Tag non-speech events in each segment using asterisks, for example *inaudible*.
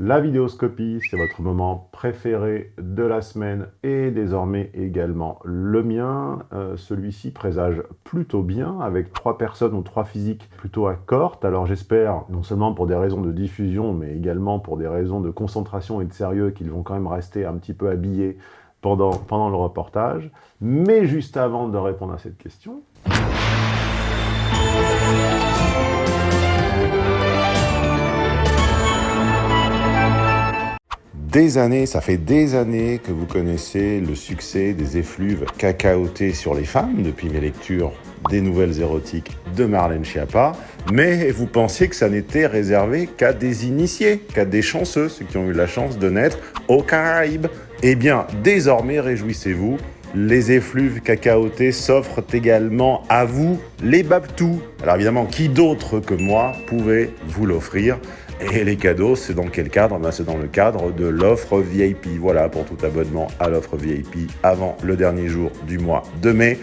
La vidéoscopie, c'est votre moment préféré de la semaine et désormais également le mien. Euh, celui-ci présage plutôt bien avec trois personnes ou trois physiques plutôt accordes. Alors j'espère, non seulement pour des raisons de diffusion, mais également pour des raisons de concentration et de sérieux, qu'ils vont quand même rester un petit peu habillés pendant, pendant le reportage. Mais juste avant de répondre à cette question... Années, ça fait des années que vous connaissez le succès des effluves cacaotés sur les femmes depuis mes lectures des nouvelles érotiques de Marlène Schiappa, mais vous pensiez que ça n'était réservé qu'à des initiés, qu'à des chanceux, ceux qui ont eu la chance de naître aux Caraïbes. Eh bien, désormais, réjouissez-vous, les effluves cacaotés s'offrent également à vous, les Babtous. Alors évidemment, qui d'autre que moi pouvait vous l'offrir? Et les cadeaux, c'est dans quel cadre ben, C'est dans le cadre de l'offre VIP. Voilà, pour tout abonnement à l'offre VIP avant le dernier jour du mois de mai.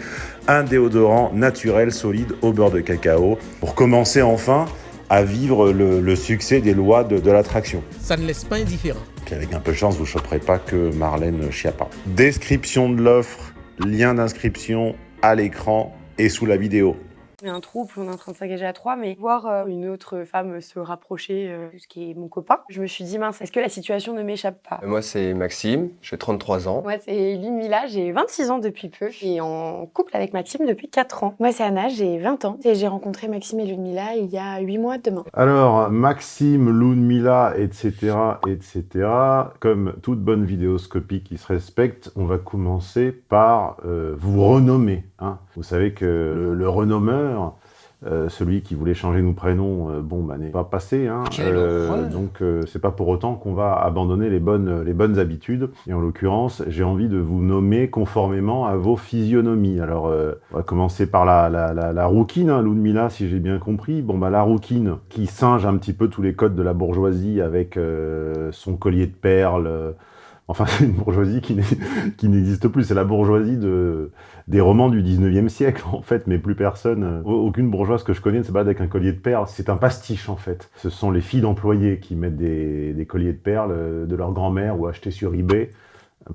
Un déodorant naturel solide au beurre de cacao pour commencer enfin à vivre le, succès des lois de, l'attraction. Ça ne laisse pas indifférent. avec un peu de chance, vous ne choperez pas que Marlène Schiappa. Description de l'offre, lien d'inscription à l'écran et sous la vidéo un trouble, on est en train de s'engager à trois, mais voir euh, une autre femme se rapprocher, euh, ce qui est mon copain, je me suis dit, mince, est-ce que la situation ne m'échappe pas? Moi, c'est Maxime, j'ai 33 ans. Moi, c'est Mila, j'ai 26 ans depuis peu, et en couple avec Maxime depuis 4 ans. Moi, c'est Anna, j'ai 20 ans, et j'ai rencontré Maxime et Ludmila il y a 8 mois demain. Alors, Maxime, Ludmila, etc., etc., comme toute bonne vidéoscopie qui se respecte, on va commencer par euh, vous renommer. Hein. Vous savez que le, le renommeur, euh, celui qui voulait changer nos prénoms, euh, bon, bah, n'est pas passé. Hein. Euh, donc, c'est pas pour autant qu'on va abandonner les bonnes, les bonnes habitudes. Et en l'occurrence, j'ai envie de vous nommer conformément à vos physionomies. Alors, on va commencer par la, la, la, la rouquine, hein, Ludmilla, si j'ai bien compris. Bon, bah, la rouquine, qui singe un petit peu tous les codes de la bourgeoisie avec son collier de perles, Enfin, *laughs* c'est une bourgeoisie qui n'existe plus. C'est la bourgeoisie de, des romans du 19e siècle, en fait, mais plus personne, euh, aucune bourgeoise que je connais ne se bat avec un collier de perles. C'est un pastiche, en fait. Ce sont les filles d'employés qui mettent des, des, colliers de perles euh, de leur grand-mère ou achetés sur eBay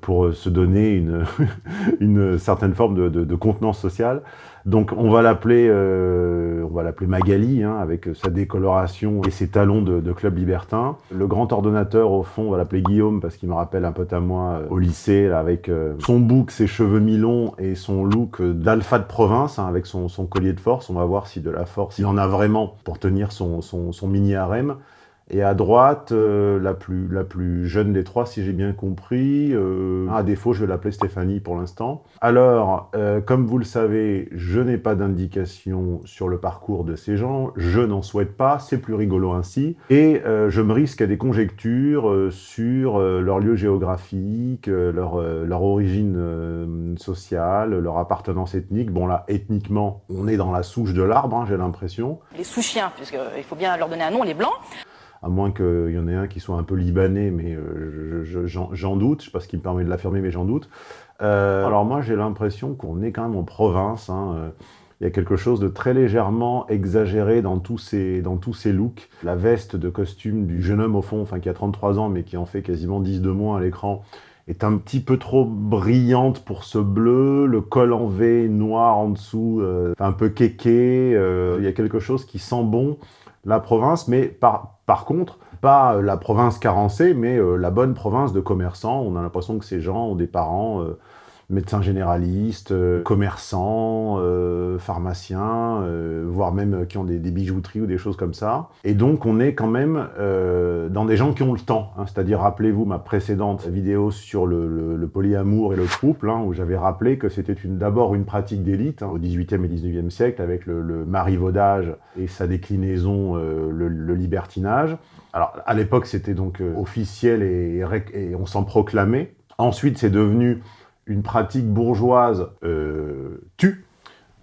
pour euh, se donner une, *laughs* une certaine forme de, de, de, contenance sociale. Donc on va l'appeler euh, on va l'appeler Magali, hein, avec sa décoloration et ses talons de, de, club libertin. Le grand ordonnateur, au fond, on va l'appeler Guillaume, parce qu'il me rappelle un peu à moi euh, au lycée, là, avec euh, son bouc, ses cheveux mi-longs et son look d'alpha de province, hein, avec son, son, collier de force. On va voir si de la force, il en a vraiment pour tenir son, son, son mini-harem. Et à droite, euh, la, plus, la plus jeune des trois, si j'ai bien compris. Euh, à défaut, je vais l'appeler Stéphanie pour l'instant. Alors, euh, comme vous le savez, je n'ai pas d'indication sur le parcours de ces gens. Je n'en souhaite pas, c'est plus rigolo ainsi. Et je me risque à des conjectures sur leur lieu géographique, leur, leur origine sociale, leur appartenance ethnique. Bon là, ethniquement, on est dans la souche de l'arbre, hein, j'ai l'impression. Les sous-chiens, puisqu'il faut bien leur donner un nom, les blancs à moins qu'il y en ait un qui soit un peu libanais, mais euh, j'en doute, je ne sais pas ce qui me permet de l'affirmer, mais j'en doute. Euh, alors moi, j'ai l'impression qu'on est quand même en province, hein, euh, il y a quelque chose de très légèrement exagéré dans tous, ces, dans tous ces looks. La veste de costume du jeune homme au fond, enfin qui a 33 ans, mais qui en fait quasiment 10 de moins à l'écran, est un petit peu trop brillante pour ce bleu, le col en V noir en dessous, un peu kéké, il y a quelque chose qui sent bon la province, mais par, par contre, pas la province carencée, mais euh, la bonne province de commerçants. On a l'impression que ces gens ont des parents euh, médecins généralistes, euh, commerçants, euh, pharmaciens, euh, voire même qui ont des, bijouteries ou des choses comme ça. Et donc on est quand même dans des gens qui ont le temps. Hein. C'est-à-dire, rappelez-vous ma précédente vidéo sur le, polyamour et le couple, hein, où j'avais rappelé que c'était d'abord une pratique d'élite hein, au XVIIIe et XIXe siècle avec le, marivaudage et sa déclinaison, le, libertinage. Alors à l'époque c'était donc officiel et on s'en proclamait. Ensuite c'est devenu une pratique bourgeoise euh, tue,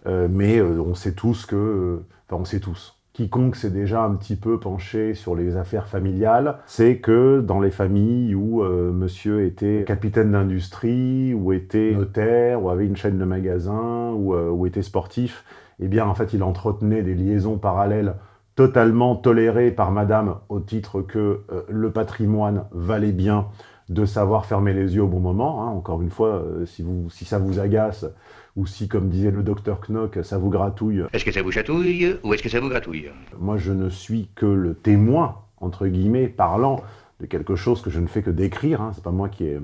euh, mais euh, on sait tous que... Enfin, on sait tous. Quiconque s'est déjà un petit peu penché sur les affaires familiales, c'est que dans les familles où monsieur était capitaine d'industrie, ou était notaire, ou avait une chaîne de magasins, ou, était sportif, eh bien, en fait, il entretenait des liaisons parallèles totalement toléré par madame au titre que le patrimoine valait bien de savoir fermer les yeux au bon moment. Hein. Encore une fois, euh, si, vous, si ça vous agace, ou si, comme disait le docteur Knock, ça vous gratouille. Est-ce que ça vous chatouille ou est-ce que ça vous gratouille? Moi, je ne suis que le témoin, entre guillemets, parlant de quelque chose que je ne fais que décrire. Hein. C'est pas moi qui ai,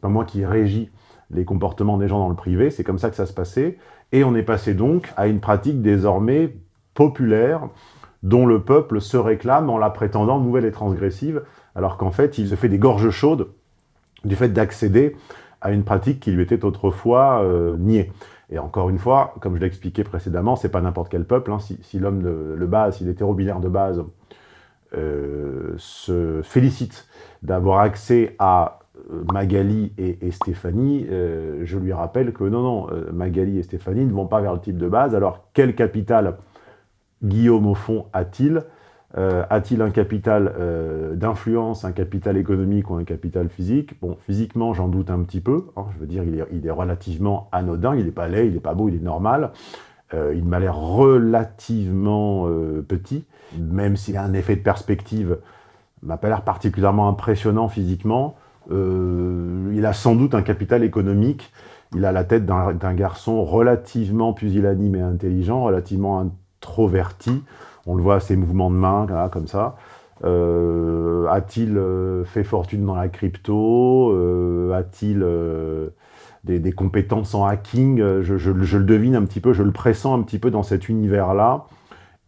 pas moi qui régis les comportements des gens dans le privé. C'est comme ça que ça se passait. Et on est passé donc à une pratique désormais populaire dont le peuple se réclame en la prétendant nouvelle et transgressive, alors qu'en fait, il se fait des gorges chaudes du fait d'accéder à une pratique qui lui était autrefois euh, niée. Et encore une fois, comme je l'ai expliqué précédemment, c'est pas n'importe quel peuple. Hein. Si, l'homme de base, si l'hétéro-binaire de base euh, se félicite d'avoir accès à euh, Magali et, Stéphanie, je lui rappelle que non, non, Magali et Stéphanie ne vont pas vers le type de base. Alors, quel capital Guillaume, au fond, a-t-il euh, A-t-il un capital euh, d'influence, un capital économique ou un capital physique? Bon, physiquement, j'en doute un petit peu. Hein. je veux dire, il est, relativement anodin. Il n'est pas laid, il n'est pas beau, il est normal. Euh, il m'a l'air relativement petit, même s'il a un effet de perspective, il m'a pas l'air particulièrement impressionnant physiquement. il a sans doute un capital économique. Il a la tête d'un garçon relativement pusillanime et intelligent, relativement introverti. On le voit à ses mouvements de main, comme ça. Euh, a-t-il euh, fait fortune dans la crypto? Euh, A-t-il des, compétences en hacking? Je, le devine un petit peu, je le pressens un petit peu dans cet univers-là.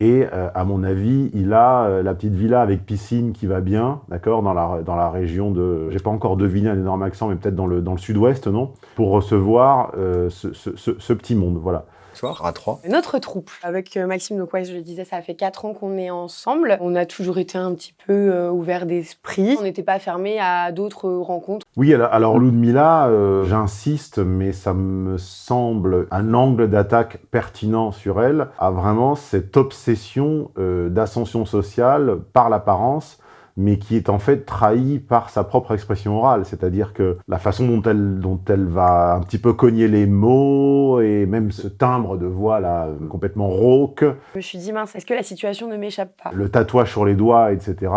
Et à mon avis, il a la petite villa avec piscine qui va bien, d'accord, dans la, dans la région de... J'ai pas encore deviné un énorme accent, mais peut-être dans le, dans le sud-ouest, non? Pour recevoir ce, ce, petit monde, voilà à trois. Notre troupe, avec euh, Maxime, donc ouais, je le disais, ça fait quatre ans qu'on est ensemble. On a toujours été un petit peu euh, ouvert d'esprit. On n'était pas fermé à d'autres rencontres. Oui, alors Ludmilla, euh, j'insiste, mais ça me semble un angle d'attaque pertinent sur elle, a vraiment cette obsession d'ascension sociale par l'apparence mais qui est en fait trahi par sa propre expression orale. C'est-à-dire que la façon dont elle, dont elle va un petit peu cogner les mots, et même ce timbre de voix là, complètement rauque. Je me suis dit, mince, est-ce que la situation ne m'échappe pas? Le tatouage sur les doigts, etc.,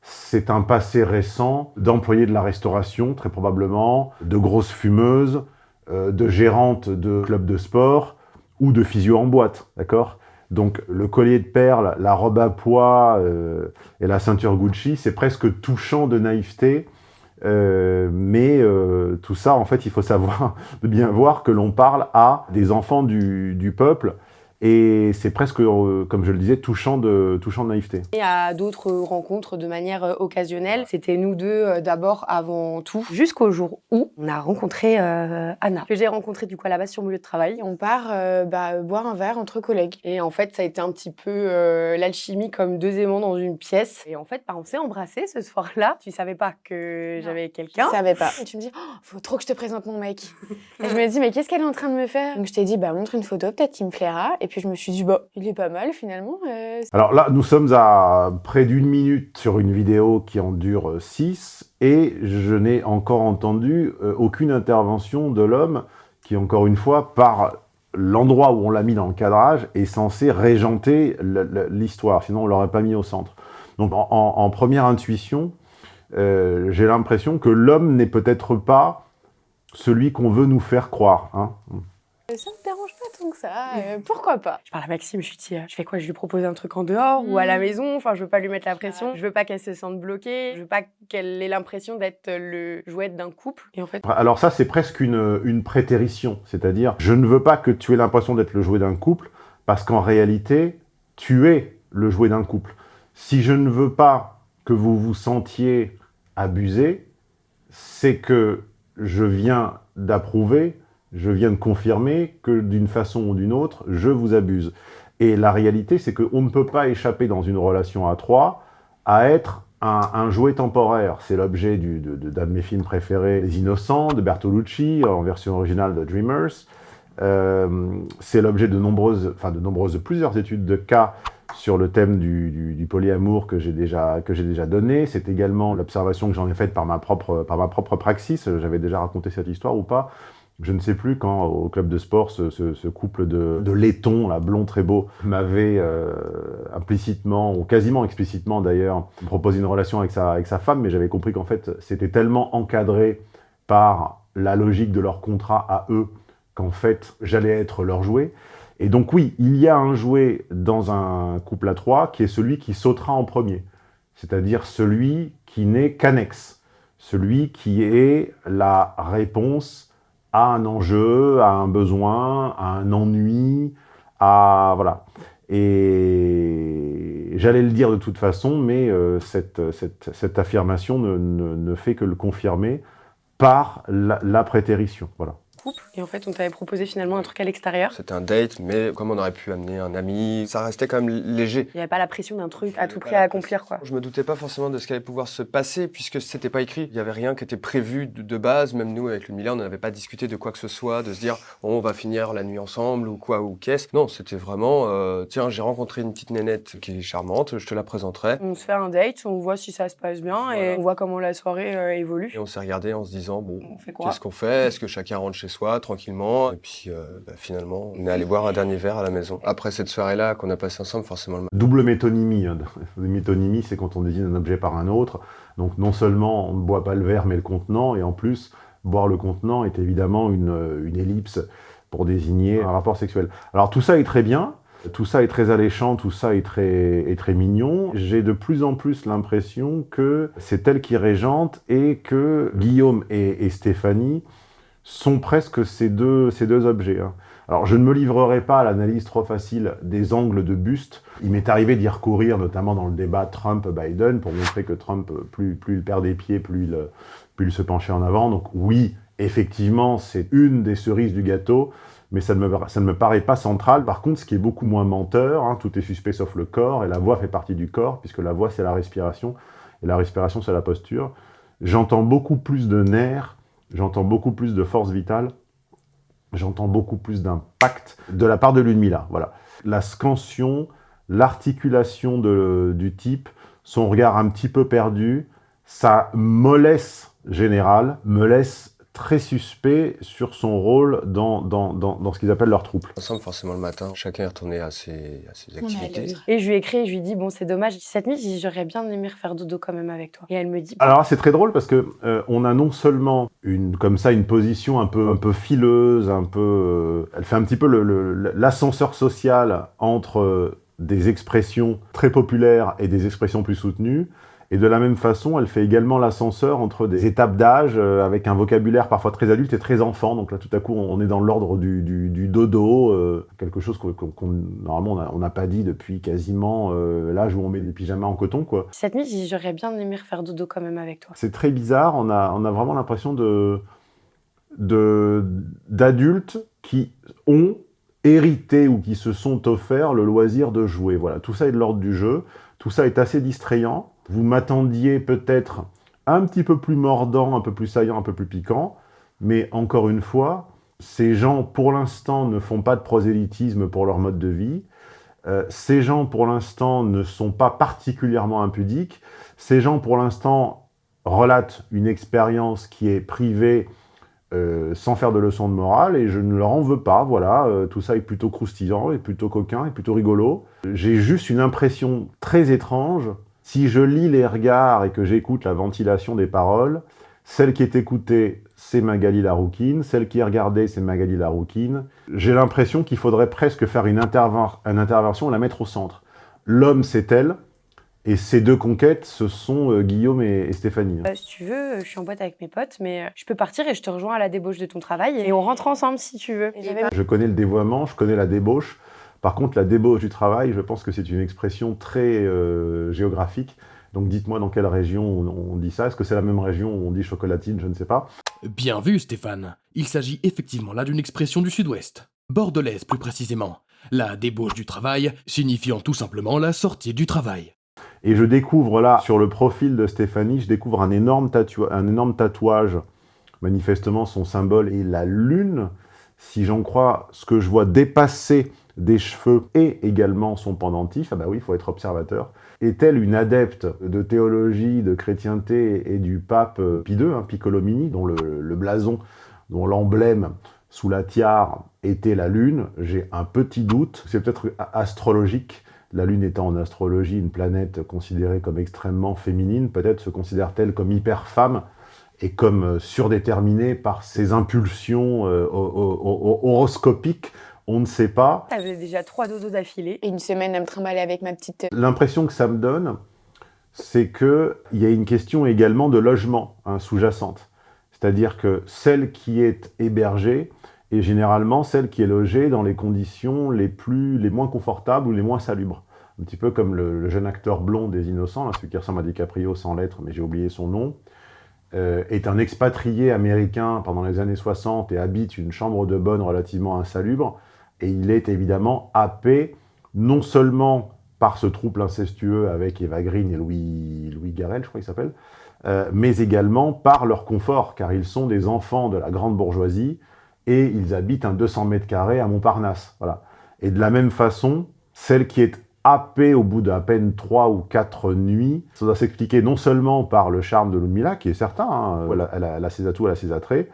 c'est un passé récent d'employés de la restauration, très probablement, de grosses fumeuses, euh, de gérantes de clubs de sport, ou de physio en boîte, d'accord? Donc le collier de perles, la robe à pois euh, et la ceinture Gucci, c'est presque touchant de naïveté. Euh, mais euh, tout ça, en fait, il faut savoir, *laughs* bien voir que l'on parle à des enfants du peuple et c'est presque, euh, comme je le disais, touchant de, touchant de naïveté. Et à d'autres rencontres de manière euh, occasionnelle, c'était nous deux euh, d'abord avant tout, jusqu'au jour où on a rencontré Anna, que j'ai rencontrée du coup à la base sur mon lieu de travail. On part bah, boire un verre entre collègues. Et en fait, ça a été un petit peu l'alchimie comme deux aimants dans une pièce. Et en fait, bah, on s'est embrassés ce soir-là. Tu savais pas que j'avais quelqu'un. Je savais pas. Et tu me dis, oh, faut trop que je te présente mon mec. et je me dis, mais qu'est-ce qu'elle est en train de me faire? Donc je t'ai dit, bah montre une photo, peut-être qu'il me plaira. Et puis je me suis dit, bah, il est pas mal finalement. Euh, Alors là, nous sommes à près d'une minute sur une vidéo qui en dure 6 et je n'ai encore entendu euh, aucune intervention de l'homme qui, encore une fois, par l'endroit où on l'a mis dans le cadrage, est censé régenter l'histoire, sinon on l'aurait pas mis au centre. Donc en, première intuition, euh, j'ai l'impression que l'homme n'est peut-être pas celui qu'on veut nous faire croire. Hein. Ça me dérange pas tant que ça, euh, pourquoi pas? Je parle à Maxime, je lui dis, euh, je fais quoi? Je lui propose un truc en dehors ou à la mm. maison? Enfin, je veux pas lui mettre la pression, je veux pas qu'elle se sente bloquée, je veux pas qu'elle ait l'impression d'être le jouet d'un couple. Et en fait... Alors ça, c'est presque une, une prétérition, c'est-à-dire, je ne veux pas que tu aies l'impression d'être le jouet d'un couple, parce qu'en réalité, tu es le jouet d'un couple. Si je ne veux pas que vous vous sentiez abusé, c'est que je viens d'approuver je viens de confirmer que d'une façon ou d'une autre, je vous abuse. Et la réalité, c'est qu'on ne peut pas échapper dans une relation à trois à être un, jouet temporaire. C'est l'objet d'un de, mes films préférés, Les Innocents, de Bertolucci, en version originale de Dreamers. Euh, c'est l'objet de nombreuses, enfin de nombreuses, plusieurs études de cas sur le thème du, polyamour que j'ai déjà, déjà donné. C'est également l'observation que j'en ai faite par ma propre, par ma propre praxis. J'avais déjà raconté cette histoire ou pas Je ne sais plus quand, au club de sport, ce, couple de, laitons, blond très beau, m'avait euh, implicitement, ou quasiment explicitement d'ailleurs, proposé une relation avec sa femme, mais j'avais compris qu'en fait, c'était tellement encadré par la logique de leur contrat à eux qu'en fait, j'allais être leur jouet. Et donc oui, il y a un jouet dans un couple à trois qui est celui qui sautera en premier, c'est-à-dire celui qui n'est qu'annexe, celui qui est la réponse un enjeu, à un besoin, à un ennui, à... voilà. Et j'allais le dire de toute façon, mais euh, cette, affirmation ne fait que le confirmer par la, la prétérition. Voilà. Couple. Et en fait, on t'avait proposé finalement un truc à l'extérieur. C'était un date, mais comme on aurait pu amener un ami, ça restait quand même léger. Il n'y avait pas la pression d'un truc à tout prix à accomplir, quoi. Je me doutais pas forcément de ce qui allait pouvoir se passer puisque c'était pas écrit. Il y avait rien qui était prévu de, de base. Même nous, avec le on n'avait pas discuté de quoi que ce soit, de se dire oh, on va finir la nuit ensemble ou quoi ou qu'est-ce. Non, c'était vraiment euh, tiens, j'ai rencontré une petite nénette qui est charmante, je te la présenterai. On se fait un date, on voit si ça se passe bien et on voit comment la soirée euh, évolue. Et on s'est regardé en se disant bon, fait qu'est-ce qu'on fait? Est-ce que chacun rentre chez soi tranquillement Et puis euh, bah, finalement, on est allé boire un dernier verre à la maison. Après cette soirée-là qu'on a passé ensemble, forcément le Double métonymie. hein. *laughs* Métonymie, c'est quand on désigne un objet par un autre. Donc non seulement on ne boit pas le verre, mais le contenant, et en plus, boire le contenant est évidemment une, une ellipse pour désigner un rapport sexuel. Alors tout ça est très bien, tout ça est très alléchant, tout ça est très, est très mignon. J'ai de plus en plus l'impression que c'est elle qui régente et que Guillaume et Stéphanie sont presque ces deux, ces deux objets. hein. Alors, je ne me livrerai pas à l'analyse trop facile des angles de buste. Il m'est arrivé d'y recourir, notamment dans le débat Trump-Biden, pour montrer que Trump, plus, plus il perd des pieds, plus il, plus il se penchait en avant. Donc oui, effectivement, c'est une des cerises du gâteau, mais ça ne, me, ça ne me paraît pas central. Par contre, ce qui est beaucoup moins menteur, hein, tout est suspect sauf le corps, et la voix fait partie du corps, puisque la voix, c'est la respiration, et la respiration, c'est la posture. J'entends beaucoup plus de nerfs, j'entends beaucoup plus de force vitale, j'entends beaucoup plus d'impact de la part de l'Unmila. Voilà. La scansion, l'articulation du type, son regard un petit peu perdu, sa mollesse générale me laisse très suspect sur son rôle dans, dans, dans, dans ce qu'ils appellent leur troupe. ensemble forcément le matin. Chacun est retourné à ses, à ses activités. Et je lui ai écrit, je lui ai dit, bon, c'est dommage, cette nuit, j'aurais bien aimé refaire dodo quand même avec toi. Et elle me dit, Alors là, c'est très drôle parce que euh, on a non seulement une comme ça une position un peu un peu fileuse, un peu, euh, elle fait un petit peu le- le- l'ascenseur social entre euh, des expressions très populaires et des expressions plus soutenues. Et de la même façon, elle fait également l'ascenseur entre des étapes d'âge euh, avec un vocabulaire parfois très adulte et très enfant. Donc là, tout à coup, on est dans l'ordre du, du- du dodo, euh, quelque chose qu'on, normalement on n'a pas dit depuis quasiment euh, l'âge où on met des pyjamas en coton, quoi. cette nuit, j'aurais bien aimé refaire dodo quand même avec toi. C'est très bizarre, on a, on a vraiment l'impression de de- d'adultes qui ont hérité ou qui se sont offerts le loisir de jouer. Voilà, tout ça est de l'ordre du jeu, tout ça est assez distrayant. Vous m'attendiez peut-être un petit peu plus mordant, un peu plus saillant, un peu plus piquant, mais encore une fois, ces gens, pour l'instant, ne font pas de prosélytisme pour leur mode de vie. Euh, ces gens, pour l'instant, ne sont pas particulièrement impudiques. Ces gens, pour l'instant, relatent une expérience qui est privée euh, sans faire de leçons de morale, et je ne leur en veux pas, voilà, euh, tout ça est plutôt croustillant, et plutôt coquin, et plutôt rigolo. J'ai juste une impression très étrange, si je lis les regards et que j'écoute la ventilation des paroles, celle qui est écoutée, c'est Magali Larouquine, celle qui est regardée, c'est Magali Larouquine. J'ai l'impression qu'il faudrait presque faire une, interven- une intervention, la mettre au centre. L'homme, c'est elle, et ces deux conquêtes, ce sont euh, Guillaume et, et Stéphanie. Euh, si tu veux, euh, je suis en boîte avec mes potes, mais euh, je peux partir et je te rejoins à la débauche de ton travail et on rentre ensemble si tu veux. Et Je connais le dévoiement, je connais la débauche. Par contre, la débauche du travail, je pense que c'est une expression très euh, géographique. Donc dites-moi dans quelle région on, on dit ça. Est-ce que c'est la même région où on dit chocolatine? Je ne sais pas. Bien vu, Stéphane. Il s'agit effectivement là d'une expression du sud-ouest. Bordelaise plus précisément. La débauche du travail, signifiant tout simplement la sortie du travail. Et je découvre là, sur le profil de Stéphanie, je découvre un énorme, tatou- un énorme tatouage. Manifestement, son symbole est la lune. Si j'en crois ce que je vois dépasser des cheveux et également son pendentif, ah bah oui, il faut être observateur. Est-elle une adepte de théologie, de chrétienté et du pape euh, Pie II, hein, Piccolomini, dont le, blason dont l'emblème sous la tiare était la Lune, j'ai un petit doute, c'est peut-être astrologique, la Lune étant en astrologie une planète considérée comme extrêmement féminine, peut-être se considère-t-elle comme hyper femme et comme euh, surdéterminée par ses impulsions euh, horoscopiques, on ne sait pas. T'avais déjà trois dodos d'affilée et une semaine à me trimballer avec ma petite... Euh, L'impression que ça me donne, c'est qu'il y a une question également de logement hein, sous-jacente. C'est-à-dire que celle qui est hébergée est généralement celle qui est logée dans les conditions les, plus, les moins confortables ou les moins salubres. Un petit peu comme le, jeune acteur blond des Innocents, celui qui ressemble à DiCaprio sans lettres, mais j'ai oublié son nom, euh, est un expatrié américain pendant les années 60 et habite une chambre de bonne relativement insalubre, et il est évidemment happé non seulement par ce trouble incestueux avec Eva Green et Louis, Louis Garrel, je crois qu'il s'appelle, euh, mais également par leur confort, car ils sont des enfants de la grande bourgeoisie, et ils habitent un 200 mètres carrés à Montparnasse. Voilà. Et de la même façon, celle qui est happée au bout d'à peine trois ou quatre nuits, ça doit s'expliquer non seulement par le charme de Ludmilla, qui est certain, hein, elle, a, elle, a, ses atouts, elle a ses attraits,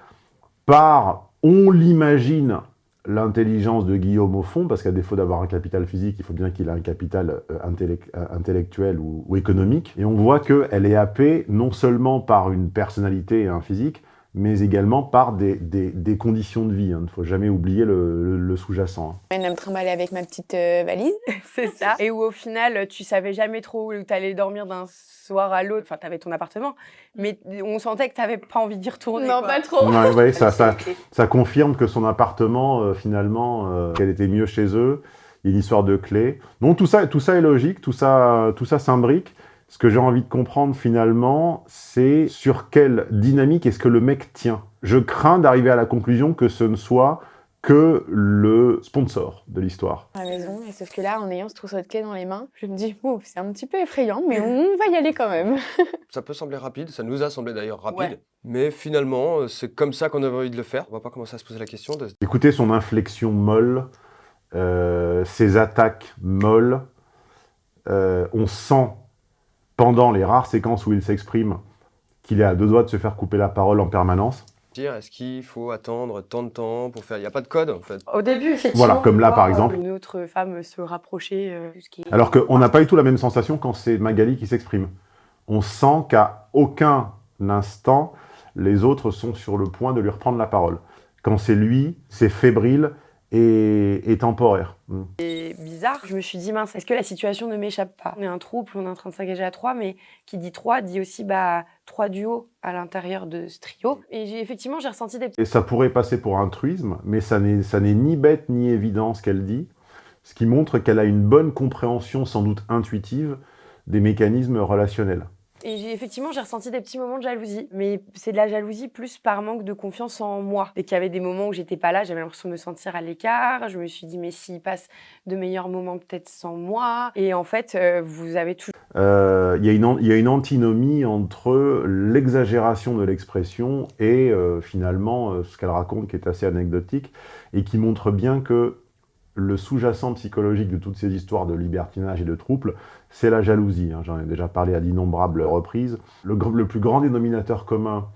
par, on l'imagine, l'intelligence de Guillaume au fond, parce qu'à défaut d'avoir un capital physique, il faut bien qu'il ait un capital euh, euh, intellectuel ou, économique. Et on voit qu'elle est happée non seulement par une personnalité et un physique, mais également par des, des, des conditions de vie. Hein. Il ne faut jamais oublier le, le, sous-jacent. Hein. Elle me trimballer avec ma petite euh, valise, *laughs* c'est ça. Et où au final, tu savais jamais trop où tu allais dormir d'un soir à l'autre. Enfin, tu avais ton appartement, mais on sentait que tu n'avais pas envie d'y retourner. Non, pas trop. Ouais, ouais, ça, ça, ça, confirme que son appartement, euh, finalement, euh, qu'elle était mieux chez eux. Il y a une histoire de clé. Donc tout ça, tout ça est logique, tout ça, tout ça s'imbrique. Ce que j'ai envie de comprendre finalement, c'est sur quelle dynamique est-ce que le mec tient. Je crains d'arriver à la conclusion que ce ne soit que le sponsor de l'histoire. À la maison, et sauf que là, en ayant ce trousseau de clés dans les mains, je me dis, oh, c'est un petit peu effrayant, mais on va y aller quand même. *laughs* ça peut sembler rapide, ça nous a semblé d'ailleurs rapide, mais finalement, c'est comme ça qu'on avait envie de le faire. On va pas commencer à se poser la question. De... Écoutez son inflexion molle, euh, ses attaques molles, euh, on sent pendant les rares séquences où il s'exprime, qu'il est à deux doigts de se faire couper la parole en permanence. Est-ce qu'il faut attendre tant de temps pour faire... Il n'y a pas de code, en fait. Au début, effectivement. Voilà, comme là, par exemple. Une autre femme se rapprocher. Euh, qui Alors qu'on n'a pas du tout la même sensation quand c'est Magali qui s'exprime. On sent qu'à aucun instant, les autres sont sur le point de lui reprendre la parole. Quand c'est lui, c'est fébrile, et, temporaire. Mm. C'est bizarre, je me suis dit, mince, est-ce que la situation ne m'échappe pas? On est un trouble, on est en train de s'engager à trois, mais qui dit trois dit aussi bah, trois duos à l'intérieur de ce trio. Et effectivement, j'ai ressenti des... Et ça pourrait passer pour un truisme, mais ça n'est ni bête ni évident ce qu'elle dit, ce qui montre qu'elle a une bonne compréhension, sans doute intuitive, des mécanismes relationnels. Et effectivement, j'ai ressenti des petits moments de jalousie. Mais c'est de la jalousie plus par manque de confiance en moi. Dès qu'il y avait des moments où j'étais pas là, j'avais l'impression de me sentir à l'écart. Je me suis dit, mais s'il passe de meilleurs moments peut-être sans moi. Et en fait, euh, vous avez toujours... Euh, il y, a une antinomie entre l'exagération de l'expression et euh, finalement ce qu'elle raconte qui est assez anecdotique et qui montre bien que le sous-jacent psychologique de toutes ces histoires de libertinage et de trouble, c'est la jalousie. Hein. J'en ai déjà parlé à d'innombrables reprises. Le, plus grand dénominateur commun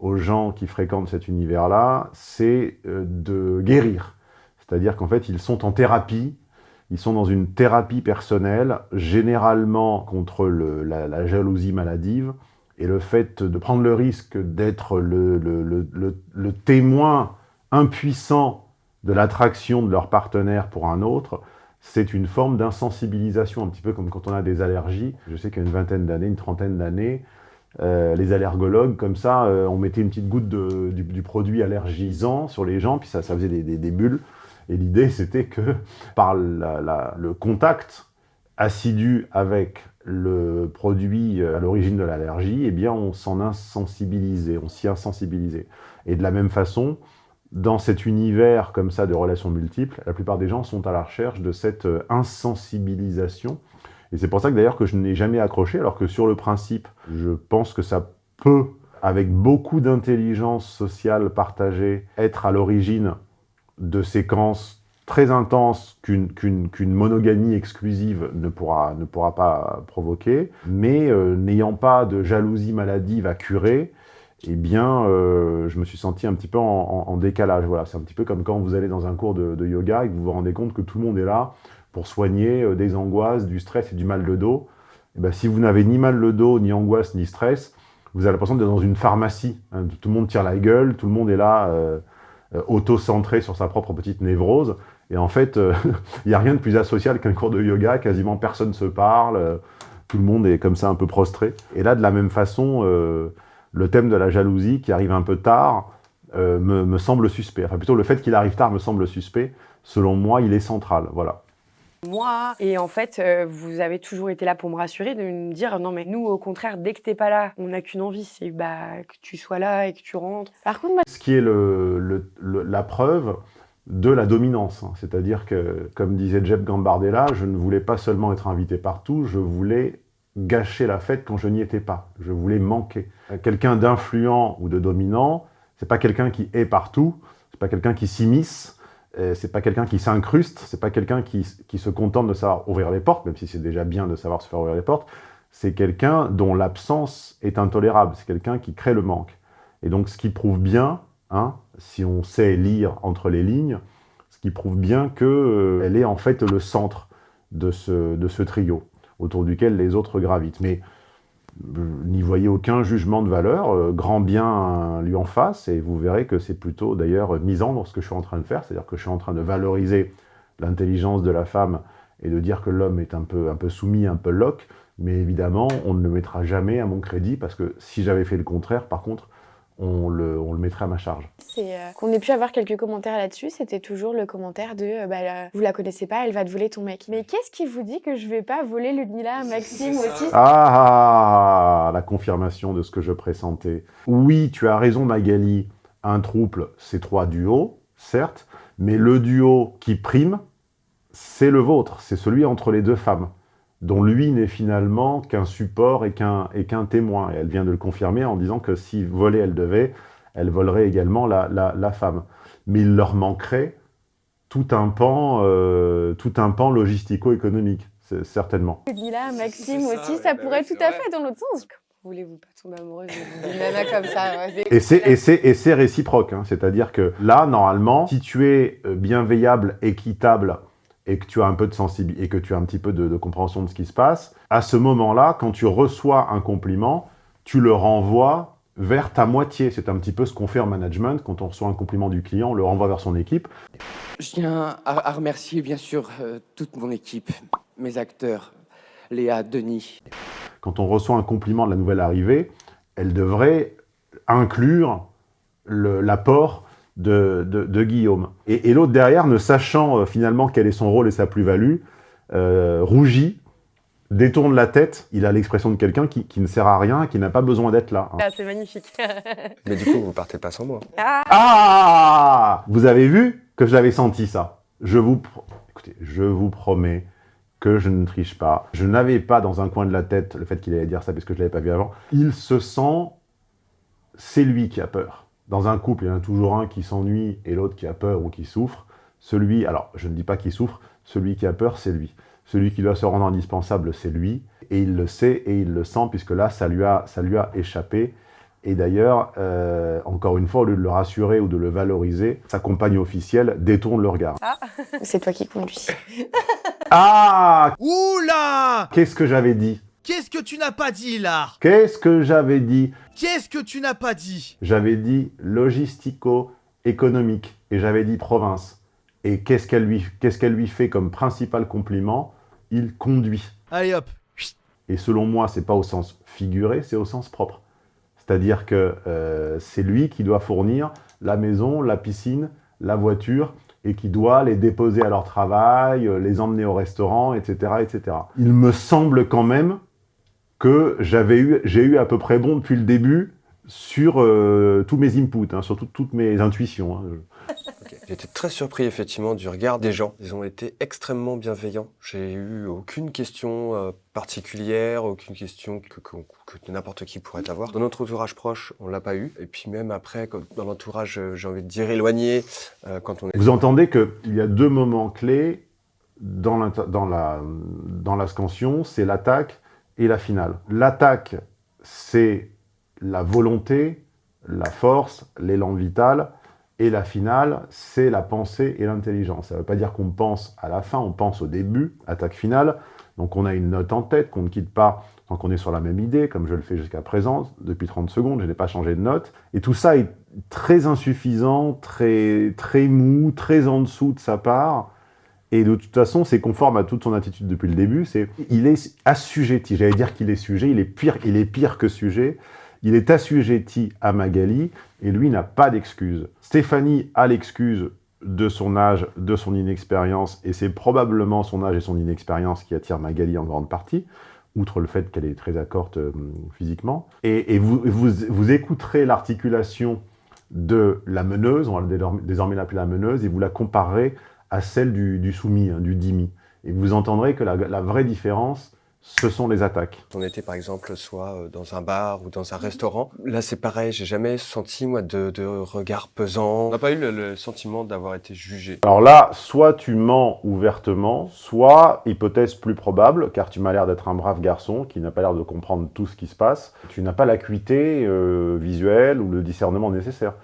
aux gens qui fréquentent cet univers-là, c'est euh, de guérir. C'est-à-dire qu'en fait, ils sont en thérapie, ils sont dans une thérapie personnelle, généralement contre la, jalousie maladive, et le fait de prendre le risque d'être le témoin impuissant de l'attraction de leur partenaire pour un autre, c'est une forme d'insensibilisation, un petit peu comme quand on a des allergies. Je sais qu'il y a une vingtaine d'années, une trentaine d'années, euh, les allergologues, comme ça, euh, on mettait une petite goutte de, du, produit allergisant sur les gens, puis ça, ça faisait des, des, bulles. Et l'idée, c'était que par le contact assidu avec le produit à l'origine de l'allergie, eh bien, on s'en insensibilisait, on s'y insensibilisait. Et de la même façon, dans cet univers comme ça de relations multiples, la plupart des gens sont à la recherche de cette euh, insensibilisation. Et c'est pour ça que d'ailleurs que je n'ai jamais accroché, alors que sur le principe, je pense que ça peut, avec beaucoup d'intelligence sociale partagée, être à l'origine de séquences très intenses qu'une monogamie exclusive ne pourra, ne pourra pas provoquer, mais euh, n'ayant pas de jalousie maladive à curer, eh bien, euh, je me suis senti un petit peu en, décalage. Voilà, c'est un petit peu comme quand vous allez dans un cours de, yoga et que vous vous rendez compte que tout le monde est là pour soigner euh, des angoisses, du stress et du mal de dos. Eh ben, si vous n'avez ni mal de dos, ni angoisse, ni stress, vous avez l'impression d'être dans une pharmacie. hein. Tout le monde tire la gueule, tout le monde est là, euh, euh, auto-centré sur sa propre petite névrose. Et en fait, *laughs* il n'y a rien de plus asocial qu'un cours de yoga. Quasiment personne se parle. tout le monde est comme ça un peu prostré. Et là, de la même façon, le thème de la jalousie qui arrive un peu tard euh, me, me semble suspect. Enfin, plutôt le fait qu'il arrive tard me semble suspect. Selon moi, il est central. Voilà. moi. Et en fait, euh, vous avez toujours été là pour me rassurer, de me dire non mais nous au contraire, dès que t'es pas là, on n'a qu'une envie, c'est bah que tu sois là et que tu rentres. Par contre, moi, Ce qui est le- le- le- la preuve de la dominance. hein. C'est-à-dire que, comme disait Jeb Gambardella, je ne voulais pas seulement être invité partout, je voulais gâcher la fête quand je n'y étais pas. Je voulais manquer. Quelqu'un d'influent ou de dominant, c'est pas quelqu'un qui est partout, c'est pas quelqu'un qui s'immisce, euh, c'est pas quelqu'un qui s'incruste, c'est pas quelqu'un qui, qui se contente de savoir ouvrir les portes, même si c'est déjà bien de savoir se faire ouvrir les portes. C'est quelqu'un dont l'absence est intolérable, c'est quelqu'un qui crée le manque. Et donc, ce qui prouve bien, hein, si on sait lire entre les lignes, ce qui prouve bien qu'elle est en fait le centre de ce, de ce trio, autour duquel les autres gravitent. Mais euh, n'y voyez aucun jugement de valeur, euh, grand bien euh, lui en face, et vous verrez que c'est plutôt d'ailleurs misant dans ce que je suis en train de faire, c'est-à-dire que je suis en train de valoriser l'intelligence de la femme et de dire que l'homme est un peu, un peu soumis, un peu loc, mais évidemment, on ne le mettra jamais à mon crédit, parce que si j'avais fait le contraire, par contre, on le, on le mettrait à ma charge. c'est euh, qu'on ait pu avoir quelques commentaires là-dessus, c'était toujours le commentaire de euh, bah, euh, vous la connaissez pas, elle va te voler ton mec. Mais qu'est-ce qui vous dit que je vais pas voler Ludmilla à Maxime aussi? Ah, la confirmation de ce que je pressentais. Oui, tu as raison Magali, un trouble, c'est trois duos, certes, mais le duo qui prime, c'est le vôtre, c'est celui entre les deux femmes, dont lui n'est finalement qu'un support et qu'un et qu'un témoin. Et elle vient de le confirmer en disant que si voler elle devait, elle volerait également la, la, la femme. Mais il leur manquerait tout un pan, euh, tout un pan logistico-économique, certainement. Ludmilla à Maxime ça, aussi, ouais, ça bah pourrait oui, tout à vrai. fait dans l'autre sens. Comment voulez-vous pas tomber amoureuse d'une nana comme ça ouais. Et c'est, et c'est, et c'est réciproque, hein. c'est-à-dire que là, normalement, si tu es euh, bienveillable, équitable, et que tu as un peu de sensibilité, et que tu as un petit peu de, de compréhension de ce qui se passe, à ce moment-là, quand tu reçois un compliment, tu le renvoies vers ta moitié. C'est un petit peu ce qu'on fait en management, quand on reçoit un compliment du client, on le renvoie vers son équipe. Je tiens à, à remercier bien sûr euh, toute mon équipe, mes acteurs, Léa, Denis. Quand on reçoit un compliment de la nouvelle arrivée, elle devrait inclure l'apport de, de- de Guillaume. Et, et l'autre derrière, ne sachant euh, finalement quel est son rôle et sa plus-value, euh, rougit, détourne la tête. Il a l'expression de quelqu'un qui, qui ne sert à rien, qui n'a pas besoin d'être là. hein. Ah, c'est magnifique. *laughs* Mais du coup, vous partez pas sans moi. ah, Ah Vous avez vu que je l'avais senti ça. Je vous, pro- écoutez, je vous promets que je ne triche pas. Je n'avais pas dans un coin de la tête le fait qu'il allait dire ça parce que je l'avais pas vu avant. Il se sent, c'est lui qui a peur. Dans un couple, il y en a toujours un qui s'ennuie et l'autre qui a peur ou qui souffre. Celui, alors je ne dis pas qu'il souffre, celui qui a peur, c'est lui. Celui qui doit se rendre indispensable, c'est lui. Et il le sait et il le sent puisque là, ça lui a, ça lui a échappé. Et d'ailleurs, euh, encore une fois, au lieu de le rassurer ou de le valoriser, sa compagne officielle détourne le regard. *laughs* c'est toi qui conduis. *laughs* Ah Oula Qu'est-ce que j'avais dit? Qu'est-ce que tu n'as pas dit là Qu'est-ce que j'avais dit? Qu'est-ce que tu n'as pas dit? J'avais dit logistico-économique et j'avais dit province. Et qu'est-ce qu'elle lui, fait comme principal compliment? Il conduit. Allez hop. Et selon moi, c'est pas au sens figuré, c'est au sens propre. C'est-à-dire que euh, c'est lui qui doit fournir la maison, la piscine, la voiture, et qui doit les déposer à leur travail, euh, les emmener au restaurant, etc., etc. Il me semble quand même que j'avais eu, j'ai eu à peu près bon depuis le début sur euh, tous mes inputs, hein, sur tout- toutes mes intuitions. hein. J'étais très surpris effectivement du regard des gens. Ils ont été extrêmement bienveillants. J'ai eu aucune question euh, particulière, aucune question que, que- que n'importe qui pourrait avoir. Dans notre entourage proche, on l'a pas eu. Et puis même après, quand- dans l'entourage, euh, j'ai envie de dire éloigné, euh, quand on est... Vous entendez qu'il y a deux moments clés dans, dans la, dans la scansion, c'est l'attaque et la finale. L'attaque, c'est la volonté la force, l'élan vital, et la finale, c'est la pensée et l'intelligence. Ça ne veut pas dire qu'on pense à la fin, on pense au début, attaque finale. Donc on a une note en tête qu'on ne quitte pas tant qu'on est sur la même idée, comme je le fais jusqu'à présent, depuis 30 secondes, je n'ai pas changé de note. Et tout ça est très insuffisant, très, très mou, très en dessous de sa part. Et de toute façon, c'est conforme à toute son attitude depuis le début. C'est il est assujetti. J'allais dire qu'il est sujet. Il est pire. Il est pire que sujet. Il est assujetti à Magali et lui n'a pas d'excuse. Stéphanie a l'excuse de son âge, de son inexpérience, et c'est probablement son âge et son inexpérience qui attirent Magali en grande partie, outre le fait qu'elle est très accorte euh, physiquement. Et, vous, vous, écouterez l'articulation de la meneuse, on va désormais l'appeler la meneuse, et vous la comparerez à celle du, soumis, hein, du dimi. Et vous entendrez que la, la vraie différence, ce sont les attaques. On était par exemple soit euh, dans un bar ou dans un restaurant. Là c'est pareil, j'ai jamais senti moi de, regard pesant. On n'a pas eu le, sentiment d'avoir été jugé. Alors là, soit tu mens ouvertement, soit, hypothèse plus probable, car tu m'as l'air d'être un brave garçon qui n'a pas l'air de comprendre tout ce qui se passe, tu n'as pas l'acuité euh, visuelle ou le discernement nécessaire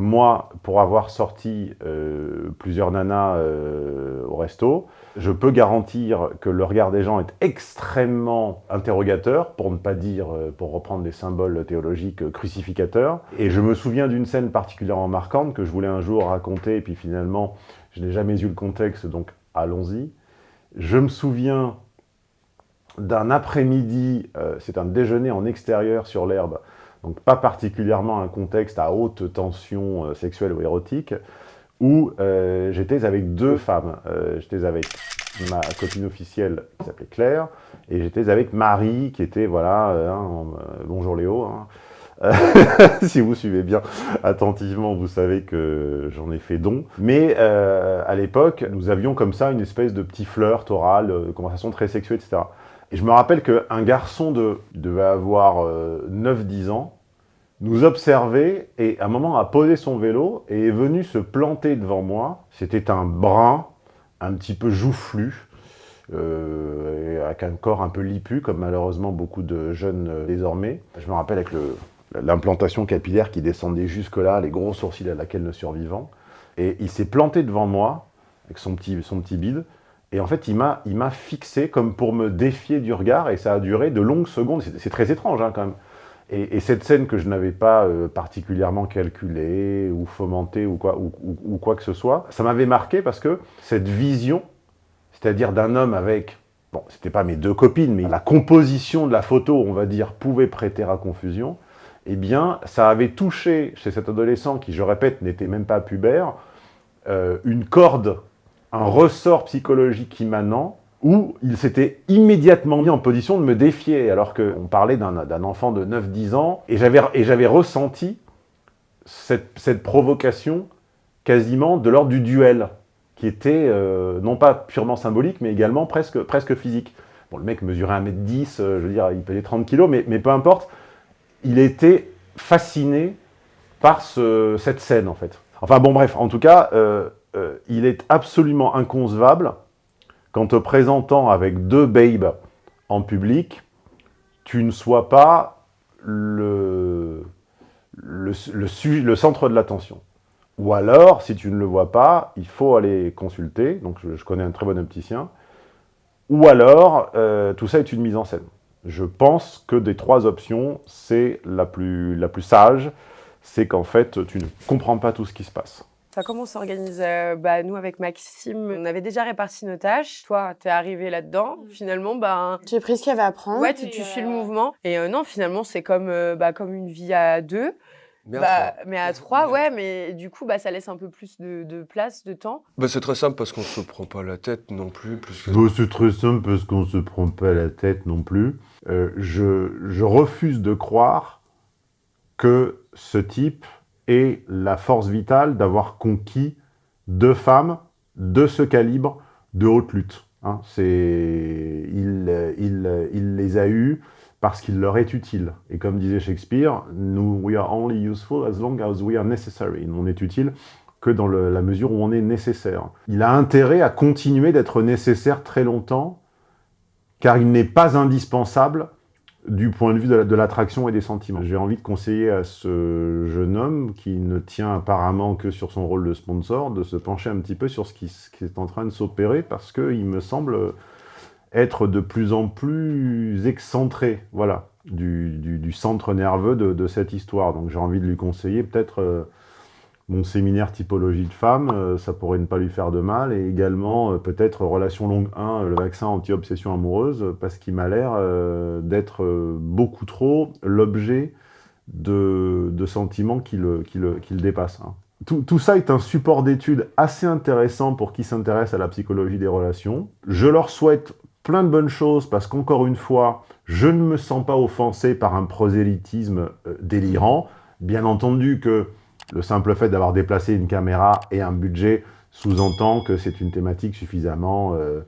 moi, pour avoir sorti euh, plusieurs nanas euh, au resto, je peux garantir que le regard des gens est extrêmement interrogateur, pour ne pas dire, euh, pour reprendre des symboles théologiques, crucificateurs. Et je me souviens d'une scène particulièrement marquante que je voulais un jour raconter, et puis finalement, je n'ai jamais eu le contexte, donc allons-y. Je me souviens d'un après-midi, c'est un déjeuner en extérieur sur l'herbe, donc pas particulièrement un contexte à haute tension euh, sexuelle ou érotique, où euh, j'étais avec deux femmes. Euh, j'étais avec ma copine officielle qui s'appelait Claire, et j'étais avec Marie, qui était, voilà, hein, bonjour Léo, hein. *laughs* si vous suivez bien attentivement, vous savez que j'en ai fait don. Mais à l'époque, nous avions comme ça une espèce de petit flirt oral, conversation très sexuelle, etc. Et je me rappelle qu'un garçon de, devait avoir 9-10 ans, nous observait et à un moment a posé son vélo et est venu se planter devant moi. C'était un brun, un petit peu joufflu, euh, avec un corps un peu lipu, comme malheureusement beaucoup de jeunes euh, désormais. Je me rappelle avec l'implantation capillaire qui descendait jusque-là, les gros sourcils à laquelle ne survivant. Et il s'est planté devant moi, avec son petit, son petit bide, et en fait, il m'a fixé comme pour me défier du regard, et ça a duré de longues secondes. C'est très étrange, hein, quand même. Et, cette scène que je n'avais pas euh, particulièrement calculée ou fomentée ou quoi, ou, quoi que ce soit, ça m'avait marqué parce que cette vision, c'est-à-dire d'un homme avec, bon, c'était pas mes deux copines, mais la composition de la photo, on va dire, pouvait prêter à confusion, eh bien, ça avait touché chez cet adolescent, qui, je répète, n'était même pas pubère, euh, une corde, un ressort psychologique immanent où il s'était immédiatement mis en position de me défier, alors qu'on parlait d'un enfant de 9-10 ans, et j'avais ressenti cette, provocation quasiment de l'ordre du duel, qui était euh, non pas purement symbolique, mais également presque, presque physique. Bon, le mec mesurait 1m10, euh, je veux dire, il pesait 30 kg, mais, mais peu importe, il était fasciné par cette scène, en fait. Enfin bon, bref, en tout cas, euh, il est absolument inconcevable qu'en te présentant avec deux babes en public, tu ne sois pas le, centre de l'attention. Ou alors, si tu ne le vois pas, il faut aller consulter, donc je, connais un très bon opticien, ou alors, euh, tout ça est une mise en scène. Je pense que des trois options, c'est la plus sage, c'est qu'en fait, tu ne comprends pas tout ce qui se passe. Ça comment s'organise euh, bah, Nous, avec Maxime, on avait déjà réparti nos tâches. Toi, t'es arrivé là-dedans. Mm. Finalement, bah... J'ai pris ce qu'il y avait à prendre. Ouais, tu, suis le mouvement. Et euh, non, finalement, c'est comme, euh, bah, comme une vie à deux. Mais à, bah, trois. mais à trois, ouais, mais du coup, bah, ça laisse un peu plus de, place, de temps. Bah, c'est très simple parce qu'on se prend pas la tête non plus. plus que... bah, c'est très simple parce qu'on se prend pas la tête non plus. je, je refuse de croire que ce type et la force vitale d'avoir conquis deux femmes de ce calibre de haute lutte. Hein. Il, il, il, les a eues parce qu'il leur est utile. Et comme disait Shakespeare, nous, we are only useful as long as we are necessary. On est utile que dans la mesure où on est nécessaire. Il a intérêt à continuer d'être nécessaire très longtemps, car il n'est pas indispensable du point de vue de la- de l'attraction et des sentiments. J'ai envie de conseiller à ce jeune homme qui ne tient apparemment que sur son rôle de sponsor de se pencher un petit peu sur ce qui, est en train de s'opérer parce qu'il me semble être de plus en plus excentré voilà, du, centre nerveux de, de cette histoire. Donc j'ai envie de lui conseiller peut-être euh, mon séminaire typologie de femme, euh, ça pourrait ne pas lui faire de mal, et également euh, peut-être relation longue 1, le vaccin anti-obsession amoureuse, parce qu'il m'a l'air euh, d'être euh, beaucoup trop l'objet de, de sentiments qui le, qui le, qui le dépassent. hein. Tout, tout ça est un support d'étude assez intéressant pour qui s'intéresse à la psychologie des relations. Je leur souhaite plein de bonnes choses parce qu'encore une fois, je ne me sens pas offensé par un prosélytisme euh, délirant. Bien entendu que le simple fait d'avoir déplacé une caméra et un budget sous-entend que c'est une thématique suffisamment euh,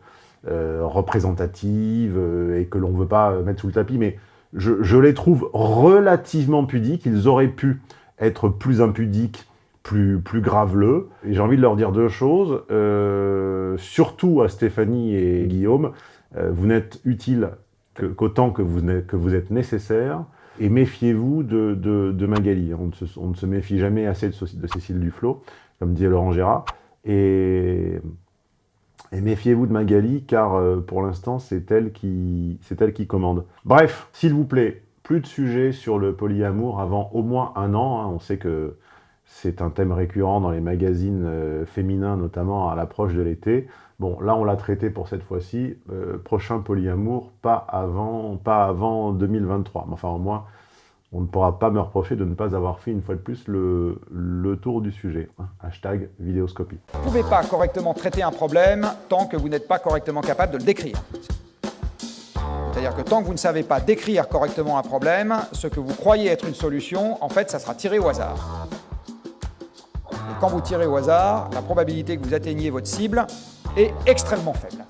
euh, représentative euh, et que l'on ne veut pas mettre sous le tapis, mais je, les trouve relativement pudiques. Ils auraient pu être plus impudiques, plus, plus graveleux. Et j'ai envie de leur dire deux choses, surtout à Stéphanie et Guillaume, vous n'êtes utiles que- qu'autant que, vous que vous êtes nécessaires. Et méfiez-vous de, Magali. On ne, se, méfie jamais assez de, Cécile Duflot, comme disait Laurent Gérard. Et, méfiez-vous de Magali, car euh, pour l'instant, c'est elle, qui- elle qui commande. Bref, s'il vous plaît, plus de sujets sur le polyamour avant au moins un an. hein. On sait que c'est un thème récurrent dans les magazines euh, féminins, notamment à l'approche de l'été. Bon, là, on l'a traité pour cette fois-ci. Euh, prochain polyamour, pas avant, pas avant 2023. Mais enfin, au moins, on ne pourra pas me reprocher de ne pas avoir fait une fois de plus le, le tour du sujet. hein. Hashtag vidéoscopie. Vous ne pouvez pas correctement traiter un problème tant que vous n'êtes pas correctement capable de le décrire. C'est-à-dire que tant que vous ne savez pas décrire correctement un problème, ce que vous croyez être une solution, en fait, ça sera tiré au hasard. Et quand vous tirez au hasard, la probabilité que vous atteigniez votre cible est extrêmement faible.